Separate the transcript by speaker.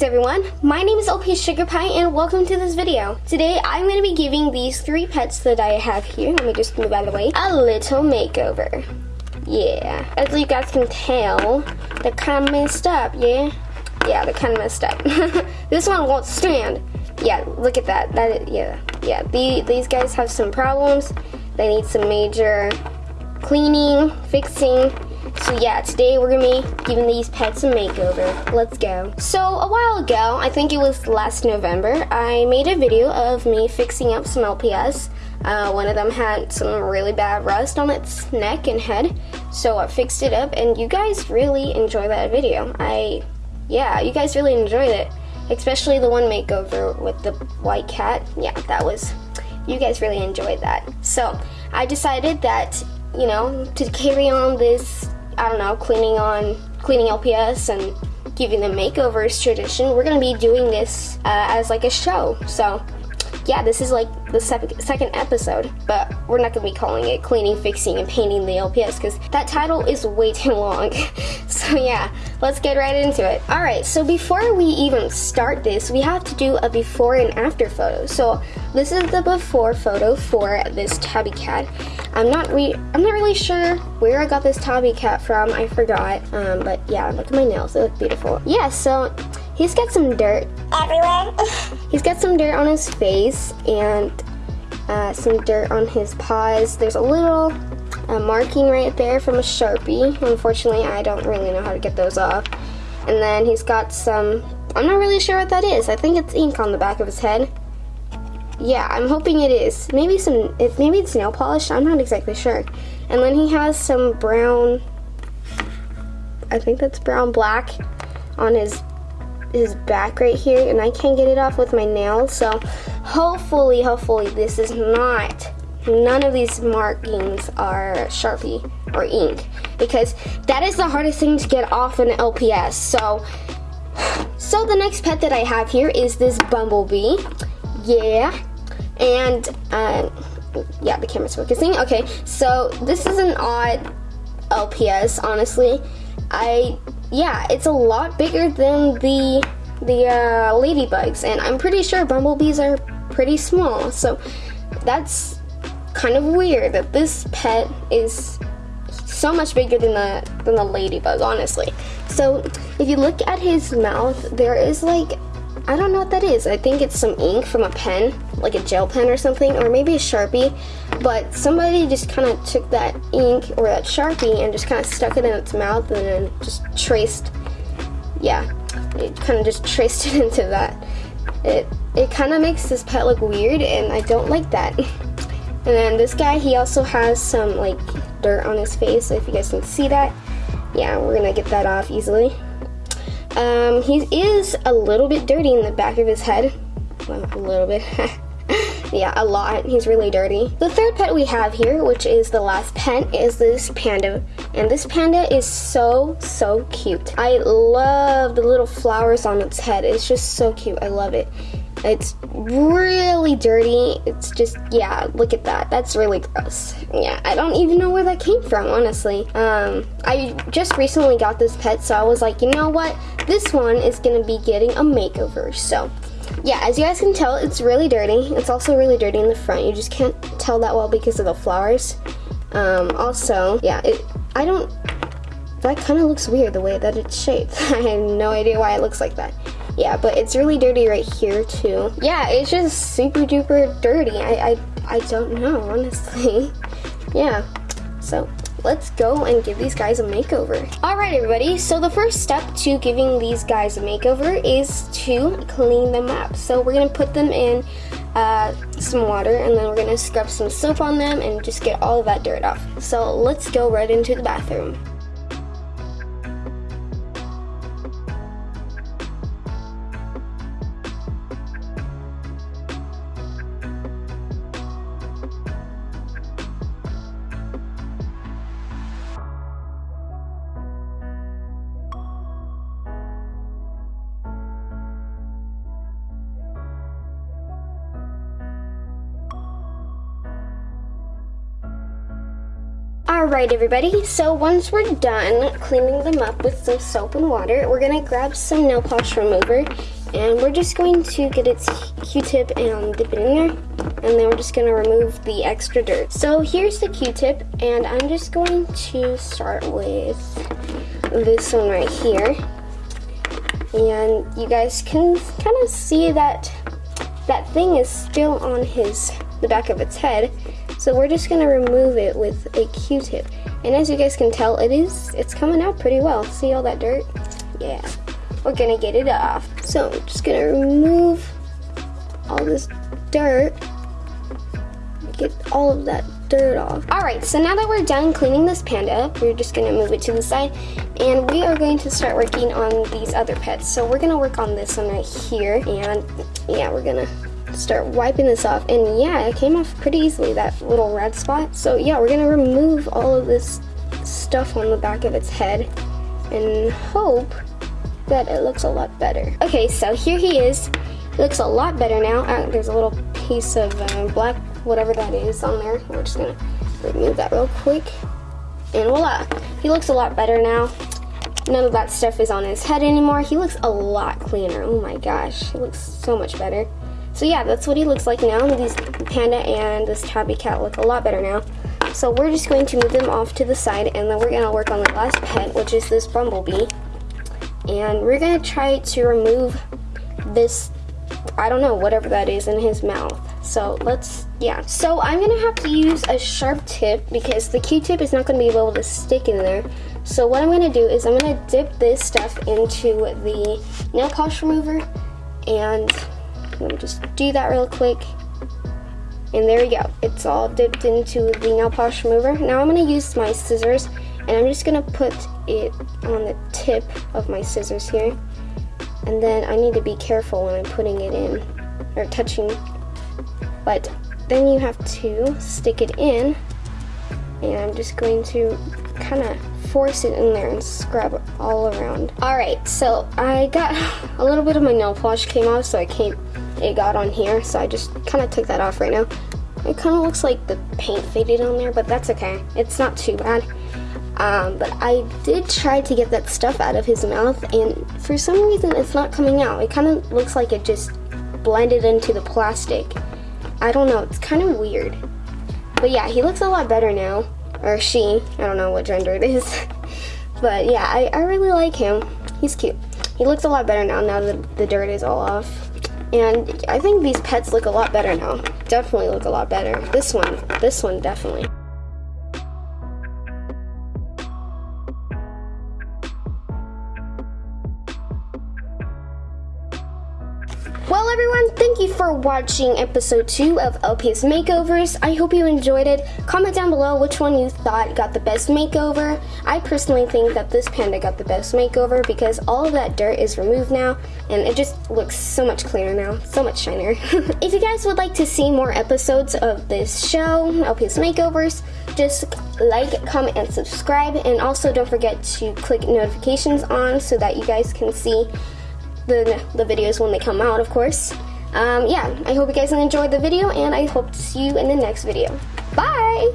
Speaker 1: Greetings everyone, my name is LP Sugar Pie and welcome to this video. Today I'm going to be giving these three pets that I have here, let me just move out of the way, a little makeover. Yeah, as you guys can tell, they're kind of messed up, yeah? Yeah, they're kind of messed up. this one won't stand. Yeah, look at that, that, yeah, yeah, the, these guys have some problems. They need some major cleaning, fixing, so yeah, today we're gonna be giving these pets a makeover. Let's go. So a while ago, I think it was last November, I made a video of me fixing up some LPS. Uh, one of them had some really bad rust on its neck and head, so I fixed it up and you guys really enjoyed that video. I, yeah, you guys really enjoyed it. Especially the one makeover with the white cat. Yeah, that was, you guys really enjoyed that. So I decided that you know, to carry on this I don't know, cleaning on, cleaning LPS and giving them makeovers tradition, we're gonna be doing this uh, as like a show. So yeah, this is like the second episode, but we're not gonna be calling it cleaning, fixing, and painting the LPS because that title is way too long. so yeah, let's get right into it. All right, so before we even start this, we have to do a before and after photo. So this is the before photo for this tabby cat. I'm not re I'm not really sure where I got this tabby cat from. I forgot. Um, but yeah, look at my nails. They look beautiful. Yeah, so he's got some dirt everywhere. he's got some dirt on his face and uh, some dirt on his paws. There's a little uh, marking right there from a Sharpie. Unfortunately, I don't really know how to get those off. And then he's got some, I'm not really sure what that is. I think it's ink on the back of his head. Yeah, I'm hoping it is. Maybe some, if maybe it's nail polish. I'm not exactly sure. And then he has some brown, I think that's brown black on his his back right here and I can't get it off with my nails so hopefully hopefully this is not none of these markings are Sharpie or ink because that is the hardest thing to get off an LPS so so the next pet that I have here is this bumblebee. Yeah and uh, yeah the camera's focusing. Okay so this is an odd LPS honestly. I yeah, it's a lot bigger than the the uh, ladybugs, and I'm pretty sure bumblebees are pretty small. So that's kind of weird that this pet is so much bigger than the than the ladybug, honestly. So if you look at his mouth, there is like I don't know what that is. I think it's some ink from a pen, like a gel pen or something, or maybe a Sharpie. But somebody just kind of took that ink or that Sharpie and just kind of stuck it in its mouth and then just traced, yeah, it kind of just traced it into that. It, it kind of makes this pet look weird and I don't like that. And then this guy, he also has some like dirt on his face, so if you guys can see that, yeah, we're gonna get that off easily. Um, he is a little bit dirty in the back of his head. Well, a little bit. yeah, a lot. He's really dirty. The third pet we have here, which is the last pet, is this panda. And this panda is so, so cute. I love the little flowers on its head. It's just so cute. I love it. It's really dirty. It's just, yeah, look at that. That's really gross. Yeah, I don't even know where that came from, honestly. Um, I just recently got this pet, so I was like, you know what? This one is gonna be getting a makeover. So, yeah, as you guys can tell, it's really dirty. It's also really dirty in the front. You just can't tell that well because of the flowers. Um, also, yeah, it, I don't, that kind of looks weird the way that it's shaped. I have no idea why it looks like that yeah, but it's really dirty right here too. Yeah, it's just super duper dirty. I, I, I don't know, honestly. yeah, so let's go and give these guys a makeover. All right, everybody, so the first step to giving these guys a makeover is to clean them up. So we're gonna put them in uh, some water and then we're gonna scrub some soap on them and just get all of that dirt off. So let's go right into the bathroom. Alright everybody, so once we're done cleaning them up with some soap and water, we're going to grab some nail polish remover and we're just going to get its q-tip and dip it in there and then we're just going to remove the extra dirt. So here's the q-tip and I'm just going to start with this one right here. And you guys can kind of see that that thing is still on his the back of its head so we're just gonna remove it with a q-tip. And as you guys can tell it is it's coming out pretty well. See all that dirt? Yeah. We're gonna get it off. So I'm just gonna remove all this dirt. Get all of that dirt off. Alright, so now that we're done cleaning this panda, we're just to move it to the side. And we are going to start working on these other pets. So we're to work on this one right here. And yeah, we're to start wiping this off and yeah, it came off pretty easily, that little red spot. So yeah, we're to remove all of this stuff on the back of its head and hope that it looks a lot better. Okay, so here he is. He looks a lot better now. Uh, there's a little piece of uh, black whatever that is on there. We're just gonna remove that real quick. And voila, he looks a lot better now. None of that stuff is on his head anymore. He looks a lot cleaner. Oh my gosh, he looks so much better. So yeah, that's what he looks like now. These panda and this tabby cat look a lot better now. So we're just going to move them off to the side and then we're gonna work on the last pet, which is this bumblebee. And we're gonna try to remove this, I don't know, whatever that is in his mouth. So let's, yeah. So I'm gonna have to use a sharp tip because the Q-tip is not gonna be able to stick in there. So what I'm gonna do is I'm gonna dip this stuff into the nail polish remover and let me just do that real quick. And there we go. It's all dipped into the nail polish remover. Now I'm gonna use my scissors and I'm just gonna put it on the tip of my scissors here. And then I need to be careful when I'm putting it in or touching but then you have to stick it in and I'm just going to kind of force it in there and scrub all around. Alright, so I got a little bit of my nail polish came off so I came it got on here so I just kind of took that off right now. It kind of looks like the paint faded on there but that's okay. It's not too bad. Um, but I did try to get that stuff out of his mouth and for some reason it's not coming out. It kind of looks like it just blended into the plastic. I don't know, it's kind of weird. But yeah, he looks a lot better now. Or she, I don't know what gender it is. but yeah, I, I really like him. He's cute. He looks a lot better now, now that the dirt is all off. And I think these pets look a lot better now. Definitely look a lot better. This one, this one definitely. For watching episode 2 of LPS Makeovers. I hope you enjoyed it. Comment down below which one you thought got the best makeover. I personally think that this panda got the best makeover because all of that dirt is removed now and it just looks so much cleaner now, so much shinier. if you guys would like to see more episodes of this show, LPS Makeovers, just like, comment, and subscribe. And also don't forget to click notifications on so that you guys can see the, the videos when they come out, of course. Um, yeah, I hope you guys enjoyed the video, and I hope to see you in the next video. Bye!